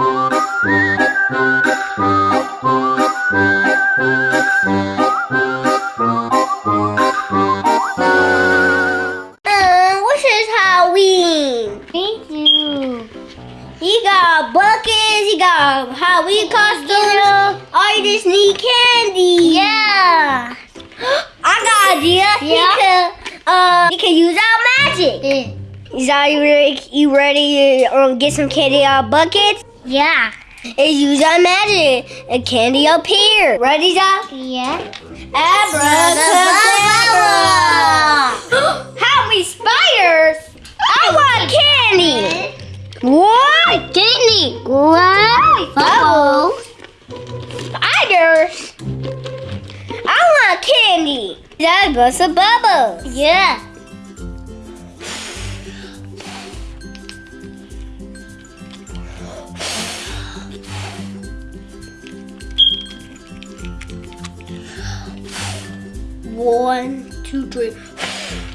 Uh, what's his Halloween? Thank you. He got buckets, he got a Halloween costume. All you just need candy. Yeah. I got an idea. Yeah? He can, uh, he can use our magic. Is that you ready, you ready to um, get some candy out of buckets? Yeah. And use our magic. And candy up here. Ready, Zach? Yeah. Abracadabra! How many spiders? I want candy. What? Candy. What? Bubbles. Spiders. I want candy. That's bust of bubbles. Yeah. One, two, three.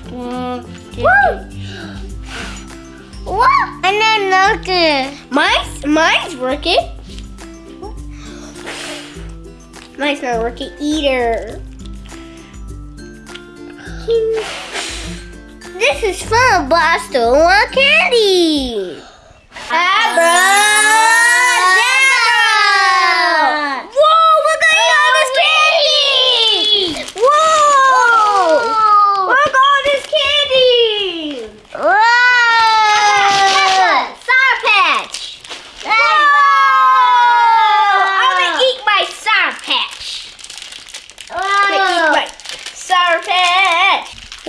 One, two, Woo! What? And then look. Mine's mine's working. Mine's not working either. This is fun, but I still want candy. Abracadabra! Whoa, look at all this candy! Whoa! Look all this candy! Whoa! Sour Patch! Whoa! I'm gonna eat my Sour Patch. I'm gonna eat my Sour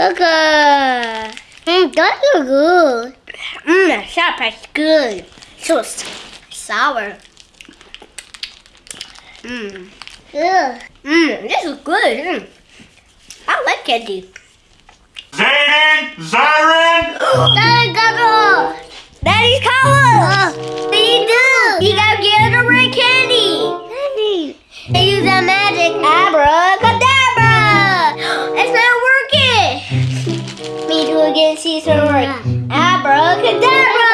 Patch. Coca. Mm, those are good. Mmm, that Sour Patch good. So sour. Mmm. Ugh. Mmm, this is good. Mm. I like candy. Zayden, Zyron, Daddy, go. Daddy's color. What do you do? You gotta get the red candy. Daddy. And use that again. See if it's gonna work. Abracadabra.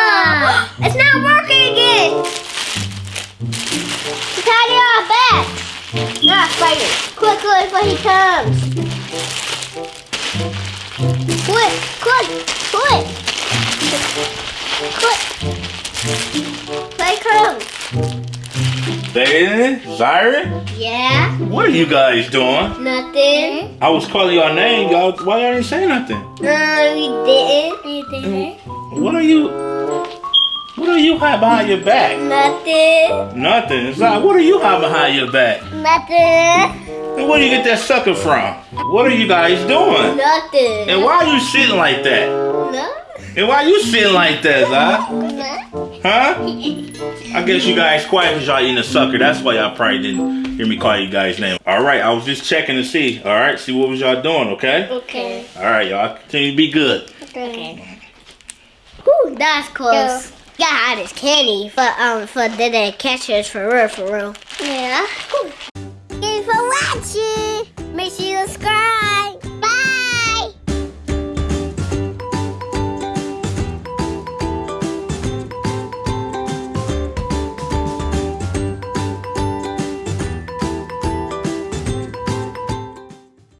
It's not working again. Off back. Ah, spider. Quick, quick, before he comes. Quick, quick, quick. Quick. Quick, comes. Zayden, Zyron. Yeah, What are you guys doing? nothing. I was calling your name, y'all. Why y'all didn't say nothing? No, we didn't. Anything? What are you? What are you hiding behind your back? Nothing. Nothing. Zay, what are you hiding behind your back? Nothing. And where do you get that sucker from? What are you guys doing? Nothing. And why are you sitting like that? No. And why are you sitting like that, Zay? No. Huh? I guess you guys quiet because y'all eating a sucker. That's why y'all probably didn't hear me call you guys' name. All right, I was just checking to see. All right, see what was y'all doing, okay? Okay. All right, y'all continue to be good. Okay. Whew, that's close. Gotta hide this candy for um for the, the catchers for real for real. Yeah. Thanks for watching. Make sure you subscribe.